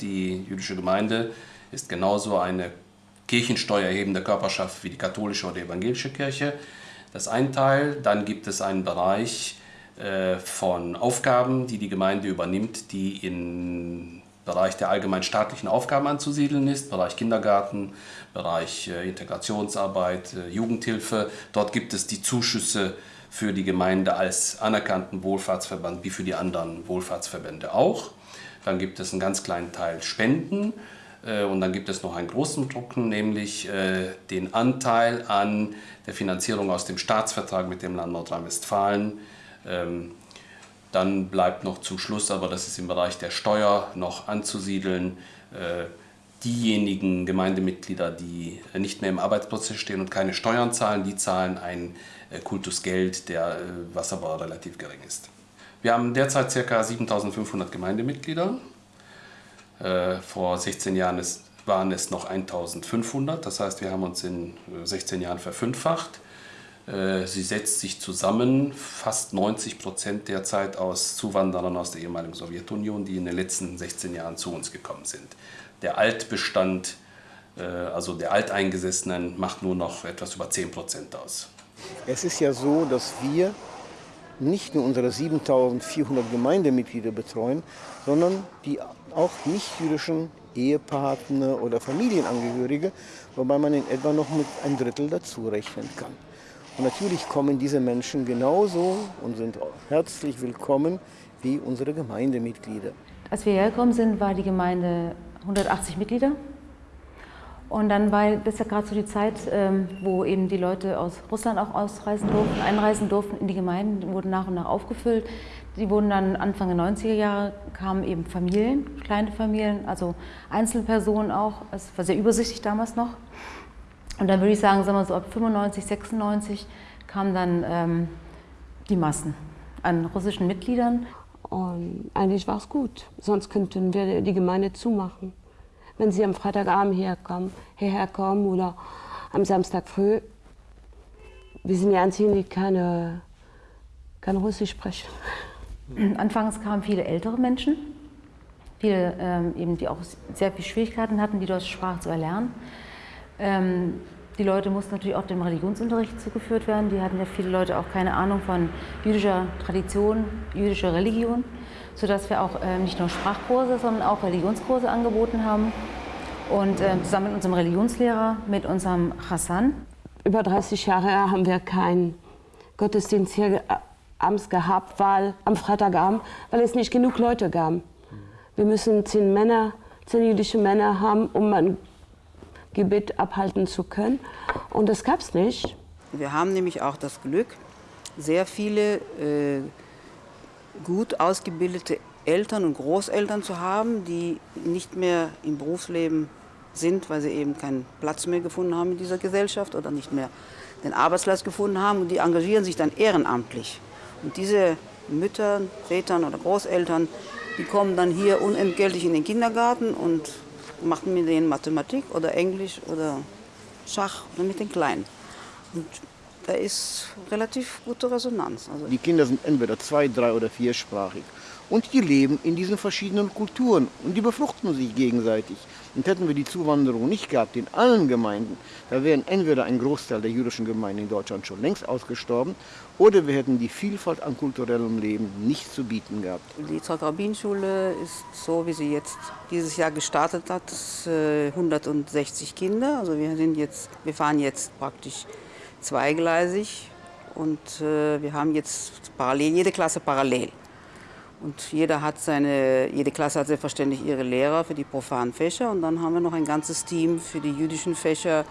Die jüdische Gemeinde ist genauso eine kirchensteuerhebende Körperschaft wie die katholische oder evangelische Kirche. Das ist ein Teil. Dann gibt es einen Bereich äh, von Aufgaben, die die Gemeinde übernimmt, die im Bereich der allgemein staatlichen Aufgaben anzusiedeln ist, Bereich Kindergarten, Bereich äh, Integrationsarbeit, äh, Jugendhilfe. Dort gibt es die Zuschüsse für die Gemeinde als anerkannten Wohlfahrtsverband wie für die anderen Wohlfahrtsverbände auch. Dann gibt es einen ganz kleinen Teil Spenden äh, und dann gibt es noch einen großen Drucken, nämlich äh, den Anteil an der Finanzierung aus dem Staatsvertrag mit dem Land Nordrhein-Westfalen. Ähm, dann bleibt noch zum Schluss, aber das ist im Bereich der Steuer noch anzusiedeln, äh, diejenigen Gemeindemitglieder, die nicht mehr im Arbeitsprozess stehen und keine Steuern zahlen, die zahlen ein Kultusgeld, der, was aber relativ gering ist. Wir haben derzeit ca. 7500 Gemeindemitglieder. Äh, vor 16 Jahren waren es noch 1500, das heißt, wir haben uns in 16 äh, Jahren verfünffacht. Äh, sie setzt sich zusammen, fast 90 Prozent derzeit aus Zuwanderern aus der ehemaligen Sowjetunion, die in den letzten 16 Jahren zu uns gekommen sind. Der Altbestand, also der Alteingesessenen, macht nur noch etwas über 10 Prozent aus. Es ist ja so, dass wir nicht nur unsere 7400 Gemeindemitglieder betreuen, sondern die auch nicht-jüdischen Ehepartner oder Familienangehörige, wobei man in etwa noch mit ein Drittel dazu rechnen kann. Und natürlich kommen diese Menschen genauso und sind herzlich willkommen wie unsere Gemeindemitglieder. Als wir hergekommen sind, war die Gemeinde 180 Mitglieder. Und dann war das ja gerade so die Zeit, ähm, wo eben die Leute aus Russland auch ausreisen durften, einreisen durften in die Gemeinden, wurden nach und nach aufgefüllt. Die wurden dann Anfang der 90er Jahre, kamen eben Familien, kleine Familien, also Einzelpersonen auch. Es war sehr übersichtlich damals noch. Und dann würde ich sagen, sagen wir so ab 95, 96 kamen dann ähm, die Massen an russischen Mitgliedern. Und eigentlich war es gut, sonst könnten wir die Gemeinde zumachen wenn sie am Freitagabend herkommen, hierher kommen oder am Samstag früh. Wir sind die Einzigen, die keine, kein Russisch sprechen. Anfangs kamen viele ältere Menschen, viele, ähm, eben, die auch sehr viele Schwierigkeiten hatten, die deutsche Sprache zu erlernen. Ähm, die Leute mussten natürlich auch dem Religionsunterricht zugeführt werden. Die hatten ja viele Leute auch keine Ahnung von jüdischer Tradition, jüdischer Religion sodass wir auch äh, nicht nur Sprachkurse, sondern auch Religionskurse angeboten haben. Und äh, zusammen mit unserem Religionslehrer, mit unserem Hassan. Über 30 Jahre haben wir keinen Gottesdienst hier äh, abends gehabt, weil am Freitagabend, weil es nicht genug Leute gab. Wir müssen zehn Männer, zehn jüdische Männer haben, um ein Gebet abhalten zu können. Und das gab es nicht. Wir haben nämlich auch das Glück, sehr viele äh, gut ausgebildete Eltern und Großeltern zu haben, die nicht mehr im Berufsleben sind, weil sie eben keinen Platz mehr gefunden haben in dieser Gesellschaft oder nicht mehr den Arbeitsplatz gefunden haben und die engagieren sich dann ehrenamtlich. Und diese Mütter, Väter oder Großeltern, die kommen dann hier unentgeltlich in den Kindergarten und machen mit denen Mathematik oder Englisch oder Schach oder mit den Kleinen. Und da ist relativ gute Resonanz. Also die Kinder sind entweder zwei-, drei- oder viersprachig. Und die leben in diesen verschiedenen Kulturen und die befruchten sich gegenseitig. Und hätten wir die Zuwanderung nicht gehabt in allen Gemeinden, da wären entweder ein Großteil der jüdischen Gemeinden in Deutschland schon längst ausgestorben oder wir hätten die Vielfalt an kulturellem Leben nicht zu bieten gehabt. Die Zollrabbin-Schule ist so, wie sie jetzt dieses Jahr gestartet hat, 160 Kinder. Also wir, sind jetzt, wir fahren jetzt praktisch zweigleisig und äh, wir haben jetzt parallel, jede Klasse parallel. Und jeder hat seine, jede Klasse hat selbstverständlich ihre Lehrer für die profanen Fächer und dann haben wir noch ein ganzes Team für die jüdischen Fächer,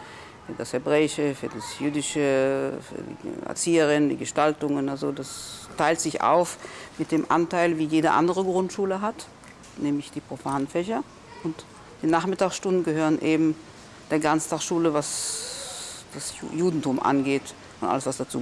für das Hebräische, für das Jüdische, für die Erzieherin, die Gestaltungen. Also das teilt sich auf mit dem Anteil, wie jede andere Grundschule hat, nämlich die profanen Fächer. Und die Nachmittagsstunden gehören eben der Ganztagsschule, was das Judentum angeht und alles, was dazu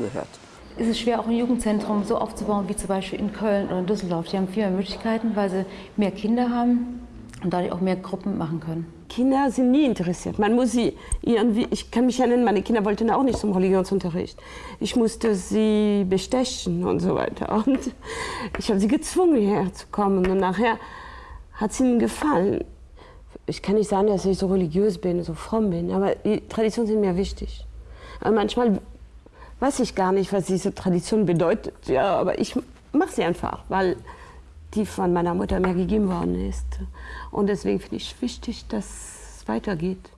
gehört. Es ist schwer, auch ein Jugendzentrum so aufzubauen wie zum Beispiel in Köln oder in Düsseldorf. Die haben viel mehr Möglichkeiten, weil sie mehr Kinder haben und dadurch auch mehr Gruppen machen können. Kinder sind nie interessiert. Man muss sie irgendwie, ich kann mich erinnern, meine Kinder wollten auch nicht zum Religionsunterricht. Ich musste sie bestechen und so weiter. Und ich habe sie gezwungen, hierher zu kommen. Und nachher hat es ihnen gefallen. ich kann nicht sagen, dass ich so religiös bin, so fromm bin, aber die Traditionen sind mir wichtig. Aber manchmal weiß ich gar nicht, was diese Tradition bedeutet, ja, aber ich mache sie einfach, weil die von meiner Mutter mir gegeben worden ist. Und deswegen finde ich wichtig, dass es weitergeht.